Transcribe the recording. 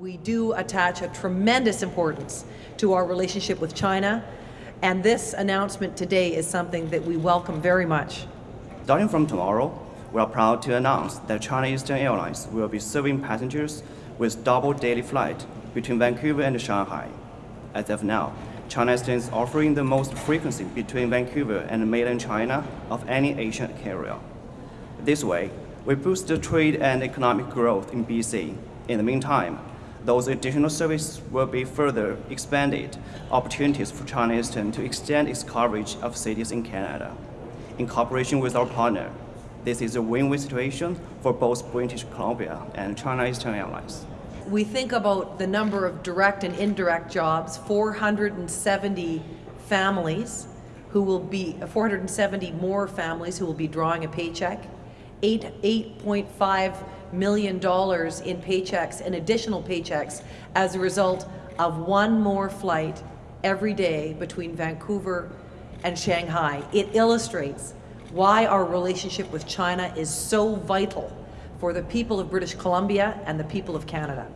We do attach a tremendous importance to our relationship with China, and this announcement today is something that we welcome very much. Starting from tomorrow, we are proud to announce that China Eastern Airlines will be serving passengers with double daily flight between Vancouver and Shanghai. As of now, China Eastern is offering the most frequency between Vancouver and mainland China of any Asian carrier. This way, we boost the trade and economic growth in BC. In the meantime, those additional services will be further expanded, opportunities for China Eastern to extend its coverage of cities in Canada. In cooperation with our partner, this is a win-win situation for both British Columbia and China Eastern Airlines. We think about the number of direct and indirect jobs, 470 families who will be, 470 more families who will be drawing a paycheck, eight, $8.5 million dollars in paychecks and additional paychecks as a result of one more flight every day between Vancouver and Shanghai. It illustrates why our relationship with China is so vital for the people of British Columbia and the people of Canada.